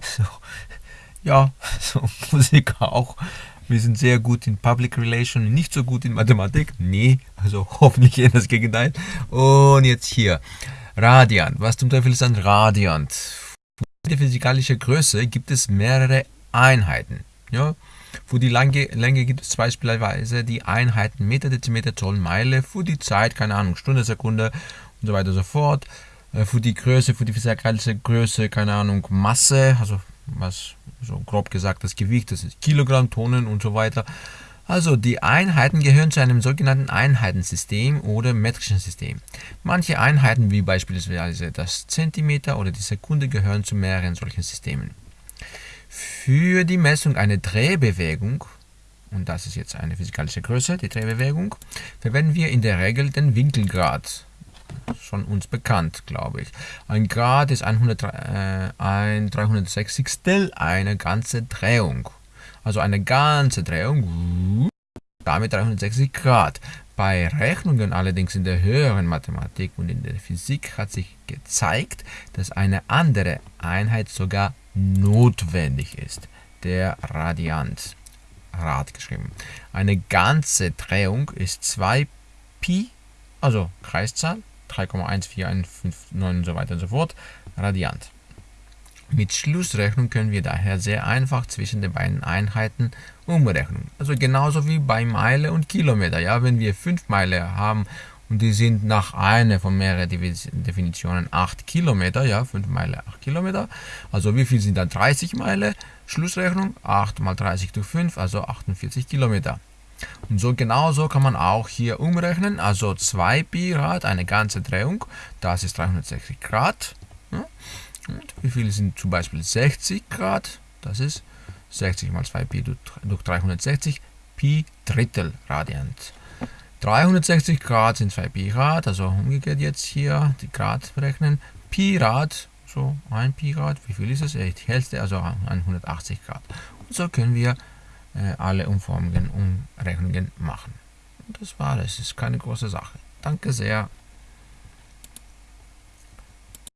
So, ja, so Musiker auch. Wir sind sehr gut in Public Relation, nicht so gut in Mathematik. Nee, also hoffentlich eher das Gegenteil. Und jetzt hier. Radiant. Was zum Teufel ist ein Radiant? Für die physikalische Größe gibt es mehrere Einheiten. Ja? Für die Länge, Länge gibt es beispielsweise die Einheiten Meter, Dezimeter, Zoll, Meile. Für die Zeit, keine Ahnung, Stunde, Sekunde und so weiter und so fort. Äh, für die Größe, für die physikalische Größe, keine Ahnung, Masse, also was so grob gesagt das Gewicht, das ist Kilogramm, Tonnen und so weiter. Also die Einheiten gehören zu einem sogenannten Einheitensystem oder metrischen System. Manche Einheiten wie beispielsweise das Zentimeter oder die Sekunde gehören zu mehreren solchen Systemen. Für die Messung einer Drehbewegung, und das ist jetzt eine physikalische Größe, die Drehbewegung, verwenden wir in der Regel den Winkelgrad schon uns bekannt, glaube ich. Ein Grad ist 100, äh, ein 360 eine ganze Drehung. Also eine ganze Drehung, damit 360 Grad. Bei Rechnungen allerdings in der höheren Mathematik und in der Physik hat sich gezeigt, dass eine andere Einheit sogar notwendig ist. Der Radiant. Rad geschrieben. Eine ganze Drehung ist 2 Pi, also Kreiszahl, 3,14159 und so weiter und so fort, Radiant. Mit Schlussrechnung können wir daher sehr einfach zwischen den beiden Einheiten umrechnen. Also genauso wie bei Meile und Kilometer. Ja, wenn wir 5 Meile haben und die sind nach einer von mehreren Definitionen 8 Kilometer, ja, 5 Meile 8 Kilometer. Also wie viel sind dann 30 Meile? Schlussrechnung 8 mal 30 durch 5, also 48 Kilometer. Und so genauso kann man auch hier umrechnen, also 2 Pi Rad, eine ganze Drehung, das ist 360 Grad. Und wie viel sind zum Beispiel 60 Grad? Das ist 60 mal 2 Pi durch 360, Pi Drittel Radiant. 360 Grad sind 2 Pi Rad, also umgekehrt jetzt hier die Grad berechnen. Pi Rad, so 1 Pi Rad, wie viel ist es? Die Hälfte, also 180 Grad. Und so können wir alle Umformungen und Rechnungen machen. Und das war es. ist keine große Sache. Danke sehr.